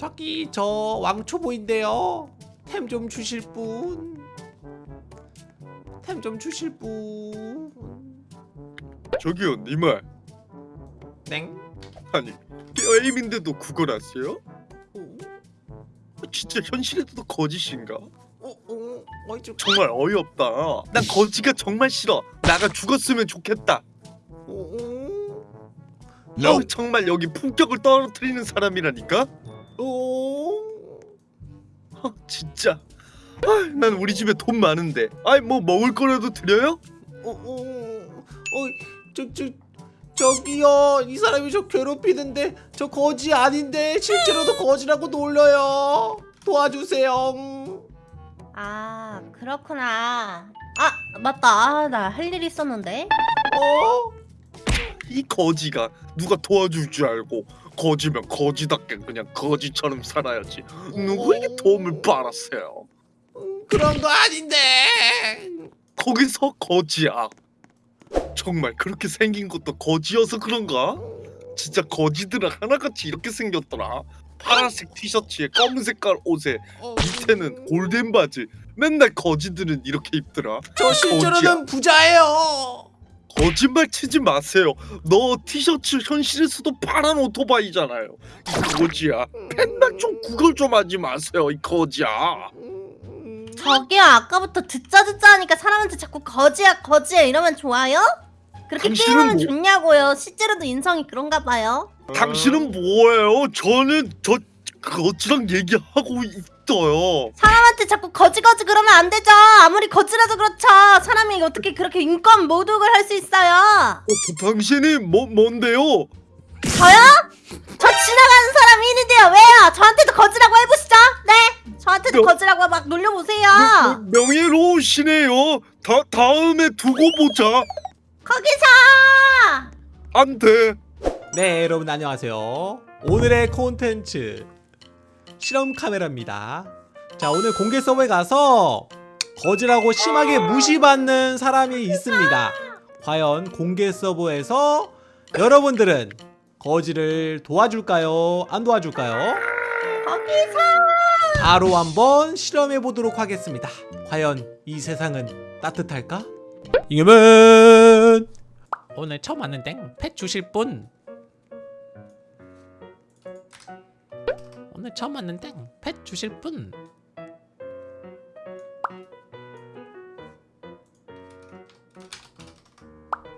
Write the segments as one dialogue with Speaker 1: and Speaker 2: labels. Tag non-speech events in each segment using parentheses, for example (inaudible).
Speaker 1: 저기 저 왕초보인데요. 템 좀 주실 분. 템 좀 주실 분.
Speaker 2: 저기요 니말
Speaker 1: 땡.
Speaker 2: 아니 게임인데도 그걸 아세요?
Speaker 1: 어,
Speaker 2: 진짜 현실에도 거짓인가?
Speaker 1: 어, 어, 어이 좀.
Speaker 2: 정말 어이없다 난 거지가 정말 싫어 나가 죽었으면 좋겠다
Speaker 1: 어, 어,
Speaker 2: 어, 정말 여기 품격을 떨어뜨리는 사람이라니까? 진짜 아, 난 우리 집에 돈 많은데 아이 뭐 먹을 거라도 드려요?
Speaker 1: 어, 어, 어, 저, 저, 저기요, 이 사람이 저 괴롭히는데 저 거지 아닌데 실제로도 거지라고 놀려요. 도와주세요. 음.
Speaker 3: 아 그렇구나 아 맞다 아, 나 할 일 있었는데
Speaker 1: 어?
Speaker 2: 이 거지가 누가 도와줄 줄 알고 거지면 거지답게 그냥 거지처럼 살아야지. 누구에게 도움을 받았어요?
Speaker 1: 음, 그런 거 아닌데.
Speaker 2: 거기서 거지야. 정말 그렇게 생긴 것도 거지여서 그런가? 진짜 거지들은 하나같이 이렇게 생겼더라. 파란색 티셔츠에 검은 색깔 옷에
Speaker 1: 어,
Speaker 2: 밑에는 골덴 바지. 맨날 거지들은 이렇게 입더라.
Speaker 1: 저 실제로는 부자예요.
Speaker 2: 거짓말 치지 마세요 너 티셔츠 현실에서도 파란 오토바이잖아요 이 거지야 맨날 좀 구걸 좀 하지 마세요 이 거지야.
Speaker 3: 저기요 아까부터 듣자 듣자 하니까 사람한테 자꾸 거지야 거지야 이러면 좋아요? 그렇게 게임하면
Speaker 2: 뭐-
Speaker 3: 좋냐고요 실제로도 인성이 그런가 봐요
Speaker 2: 당신은 뭐예요? 저는 저 거지랑 얘기하고 있어요.
Speaker 3: 사람한테 자꾸 거지 거지 그러면 안 되죠. 아무리 거지라도 그렇죠. 사람이 어떻게 그렇게 인권 모독을 할 수 있어요?
Speaker 2: 어, 당신이 뭐 뭔데요?
Speaker 3: 저요? 저 지나가는 사람 일인데요. 왜요? 저한테도 거지라고 해보시죠. 네. 저한테도
Speaker 2: 명-
Speaker 3: 거지라고 막 놀려보세요.
Speaker 2: 명- 명 예로우시네요. 다, 다음에 두고 보자.
Speaker 3: 거기서!
Speaker 2: 안 돼.
Speaker 1: 네, 여러분 안녕하세요. 오늘의 콘텐츠 실험 카메라입니다. 자, 오늘 공개 서버에 가서 거지라고 심하게 무시받는 사람이 있습니다. 과연 공개 서버에서 여러분들은 거지를 도와줄까요? 안 도와줄까요? 바로 한번 실험해 보도록 하겠습니다. 과연 이 세상은 따뜻할까? 이겨면 오늘 처음 왔는데 펫 주실 분 오늘 처음 왔는데 펫 주실 분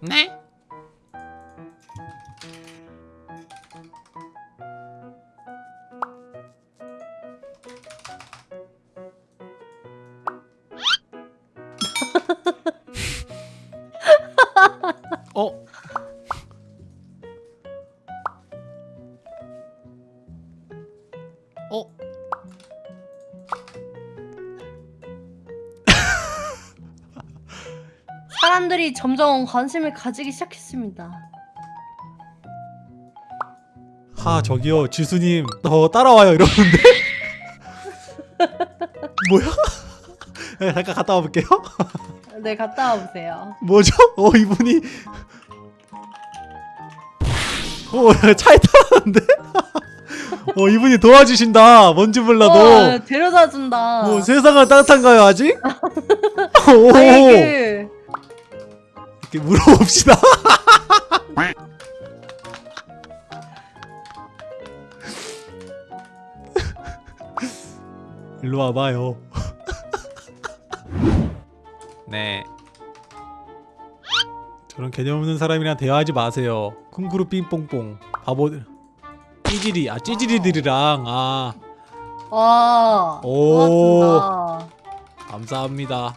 Speaker 1: 네?
Speaker 3: 사람들이 점점 관심을 가지기 시작했습니다
Speaker 1: 하 저기요 지수님 더 따라와요 이러는데 (laughs) 뭐야? (laughs) 네, 잠깐 갔다 와볼게요 (laughs)
Speaker 3: 네 갔다 와보세요
Speaker 1: 뭐죠? 어 이분이 어 차에 타는데? 어 이분이 도와주신다 뭔지 몰라도
Speaker 3: 어, 데려다 준다
Speaker 1: 뭐 세상은 따뜻한가요 아직? 오
Speaker 3: 아이고
Speaker 1: 이렇게 물어봅시다. (laughs) 일로 와봐요. (laughs) 네. 저런 개념 없는 사람이랑 대화하지 마세요. 쿵구루 삥뽕뽕. 바보들 찌질이 아 찌질이들이랑 아.
Speaker 3: 와
Speaker 1: 오.
Speaker 3: 고맙습니다.
Speaker 1: 감사합니다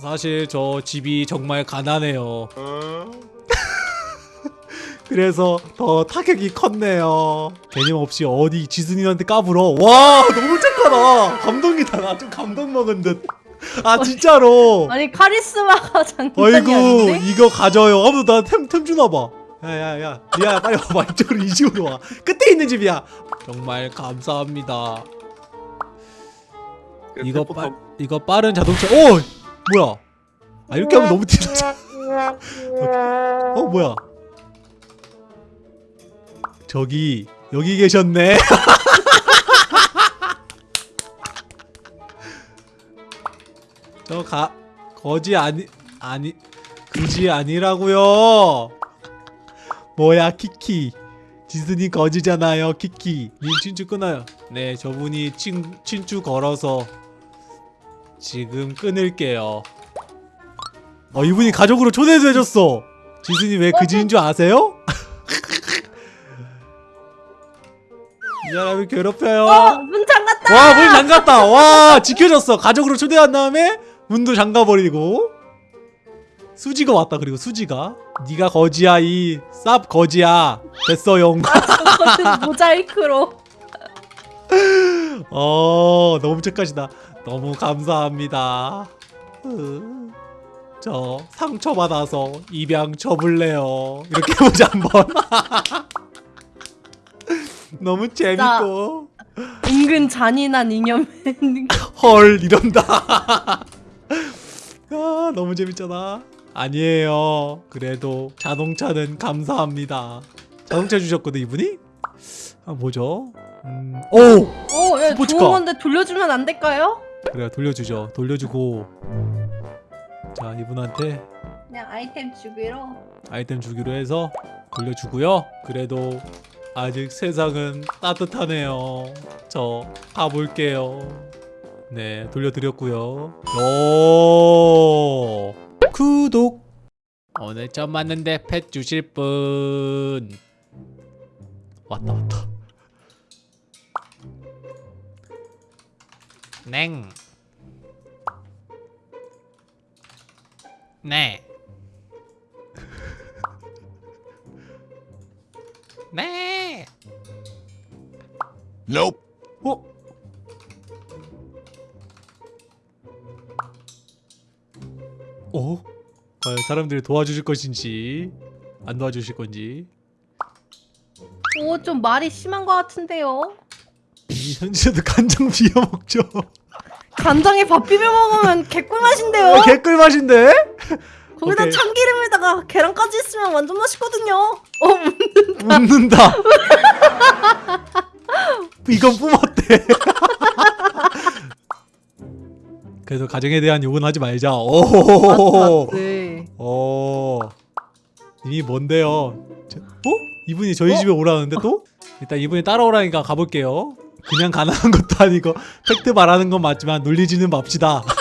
Speaker 1: 사실 저 집이 정말 가난해요. (laughs) 그래서 더 타격이 컸네요. 개념 없이 어디 지순이한테 까불어? 와 너무 착하다. 감동이다 나. 좀 감동 먹은 듯아 진짜로.
Speaker 3: 아니 카리스마가 장난이
Speaker 1: 어이구
Speaker 3: 아닌데?
Speaker 1: 이거 가져요. 아무도 나템 템 주나봐. 야야야. 리아야 빨리 와봐 이쪽으로 이 집으로 와. 끝에 있는 집이야. 정말 감사합니다. 이거 빠 이거 빠른 자동차. 오 뭐야? 아 이렇게 하면 너무 티나지. (laughs) 어 뭐야? 저기 여기 계셨네. (laughs) 저 가 거지 아니 아니 그지 아니라고요. 뭐야 키키? 지스님 거지잖아요 키키. 님 친추 끊어요. 네 저분이 친, 친추 걸어서 지금 끊을게요. 어 이분이 가족으로 초대도 해줬어. 지스님 왜 그지인 줄 아세요? (laughs) 이 사람이 괴롭혀요.
Speaker 3: 어, 문 잠갔다.
Speaker 1: 와문 잠갔다. 와 지켜줬어. 가족으로 초대한 다음에 문도 잠가버리고. 수지가 왔다 그리고 수지가. 네가 거지야 이 쌉 거지야. 됐어용
Speaker 3: 저거는 모자이크로. (laughs)
Speaker 1: 어 너무 착하시다 너무 감사합니다. 으, 저 상처받아서 입양 쳐볼래요. 이렇게 (laughs) 해보자 한번. (laughs) 너무 재밌고.
Speaker 3: 은근 잔인한 잉여맨.
Speaker 1: 헐 이런다. (laughs) 아 너무 재밌잖아. 아니에요. 그래도 자동차는 감사합니다. 자동차 주셨거든 이분이? 아 뭐죠? 음, 오!
Speaker 3: 어, 야,
Speaker 1: 스포츠카.
Speaker 3: 좋은 건데 돌려주면 안 될까요?
Speaker 1: 그래 돌려주죠. 돌려주고. 자 이분한테
Speaker 3: 그냥 아이템 주기로.
Speaker 1: 아이템 주기로 해서 돌려주고요. 그래도 아직 세상은 따뜻하네요. 저 가볼게요. 네 돌려드렸고요. 오! 구독! 오늘 처음 왔는데 펫 주실 분. 왔다 왔다 냉 네. (laughs) 네.
Speaker 4: Nope.
Speaker 1: 어? 어? 과연 사람들이 도와주실 것인지 안 도와주실 건지
Speaker 3: 오, 좀 말이 심한 것 같은데요.
Speaker 1: 이 현지에도 (laughs) 간장 비벼 먹죠.
Speaker 3: 간장에 밥 비벼 먹으면 개꿀 맛인데요.
Speaker 1: 어, 개꿀 맛인데?
Speaker 3: 거기다
Speaker 1: 오케이.
Speaker 3: 참기름에다가 계란까지 있으면 완전 맛있거든요. 어,
Speaker 1: 웃는다. (laughs) 이건 뿜었대. (laughs) 그래도 가정에 대한 욕은 하지 말자. 오.
Speaker 3: 맞지.
Speaker 1: 어. 이미 뭔데요? 저- 어? 이분이 저희 집에 오라는데 또? 일단 이분이 따라오라니까 가볼게요. 그냥 가난한 것도 아니고 팩트 말하는 건 맞지만 놀리지는 맙시다. (laughs)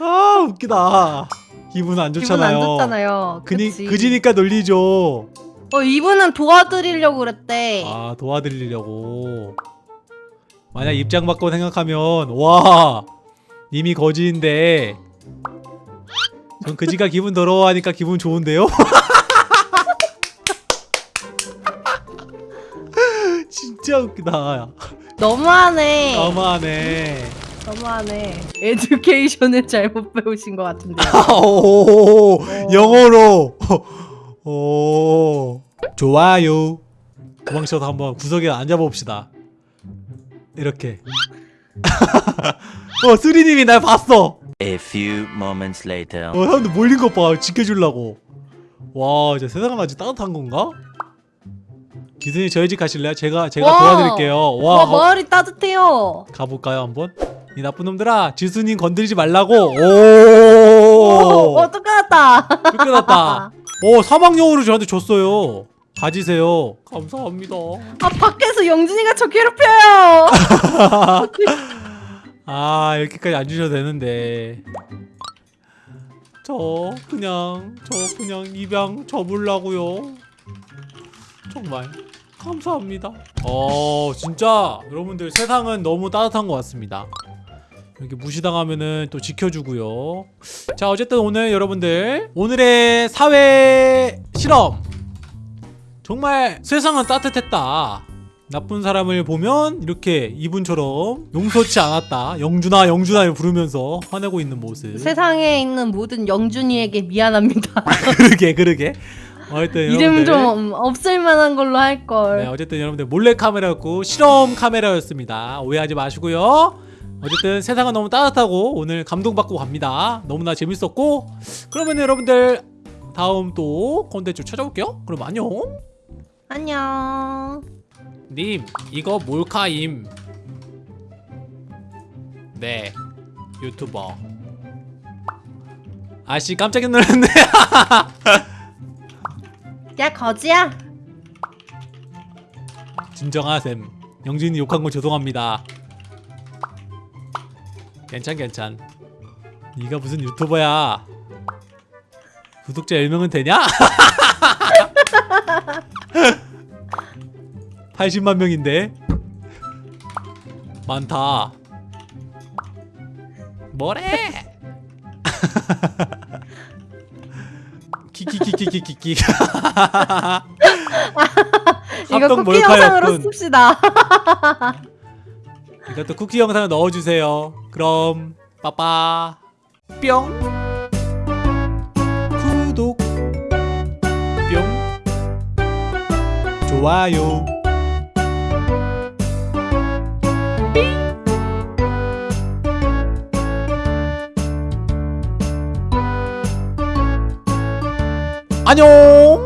Speaker 1: 아 웃기다. 기분 안
Speaker 3: 기분
Speaker 1: 좋잖아요.
Speaker 3: 안 좋잖아요.
Speaker 1: 그니,
Speaker 3: 그치?
Speaker 1: 그지니까 놀리죠.
Speaker 3: 어, 이분은 도와드리려고 그랬대.
Speaker 1: 아 도와드리려고. 만약 입장 바꿔 생각하면 와 이미 거지인데 전 그지가 기분 더러워하니까 기분 좋은데요? (laughs) 진짜 웃기다.
Speaker 3: 너무하네.
Speaker 1: 너무하네.
Speaker 3: 너무하네. 에듀케이션을 잘못 배우신 것 같은데요.
Speaker 1: 오, 영어로. 오, 좋아요. 도망쳐서 한번 구석에 앉아봅시다. 이렇게. (laughs) 어, 쓰리님이 날 봤어.
Speaker 4: A few moments later.
Speaker 1: 어, 사람들 몰린 것 봐. 지켜주려고. 와, 이제 세상은 아주 따뜻한 건가? 기순이 저희 집 가실래요? 제가 제가
Speaker 3: 와.
Speaker 1: 도와드릴게요. 와,
Speaker 3: 와, 마을이 따뜻해요.
Speaker 1: 가볼까요 한번? 이 나쁜 놈들아, 지수님 건드리지 말라고.
Speaker 3: 오,
Speaker 1: 오,
Speaker 3: 어, 똑같다.
Speaker 1: 쫓겨났다. 오, 사막용으로 저한테 줬어요. 가지세요. 감사합니다.
Speaker 3: 아, 밖에서 영준이가 저 괴롭혀요. (laughs)
Speaker 1: 아, 이렇게까지 안 주셔도 되는데. 저 그냥 저 그냥 입양 접으려고요. 정말 감사합니다. 어, 진짜 여러분들 세상은 너무 따뜻한 것 같습니다. 이렇게 무시당하면은 또 지켜주고요. 자, 어쨌든 오늘 여러분들 오늘의 사회 실험 정말 세상은 따뜻했다. 나쁜 사람을 보면 이렇게 이분처럼 용서치 않았다. 영준아, 영준아 부르면서 화내고 있는 모습.
Speaker 3: 세상에 있는 모든 영준이에게 미안합니다. (laughs)
Speaker 1: 그러게, 그러게. 어쨌든
Speaker 3: 이름 좀 없을 만한 걸로 할 걸.
Speaker 1: 네, 어쨌든 여러분들 몰래 카메라였고 실험 카메라였습니다. 오해하지 마시고요. 어쨌든 세상은 너무 따뜻하고 오늘 감동받고 갑니다. 너무나 재밌었고 그러면 여러분들 다음 또 콘텐츠 찾아올게요. 그럼 안녕.
Speaker 3: 안녕.
Speaker 1: 님 이거 몰카임 네 유튜버 아씨 깜짝 놀랐네 (laughs)
Speaker 3: 야 거지야.
Speaker 1: 진정하셈 영진이 욕한 거 죄송합니다. 괜찮 괜찮. 네가 무슨 유튜버야? 구독자 10명은 되냐? (laughs) 80만 명인데? 많다. 뭐래 (laughs) 키키키키키키키 (laughs)
Speaker 3: 이거 쿠키 영상으로. 씁시다. (laughs)
Speaker 1: 이것도 쿠키 영상을 넣어주세요. 그럼 빠빠 뿅 구독 뿅 좋아요 안녕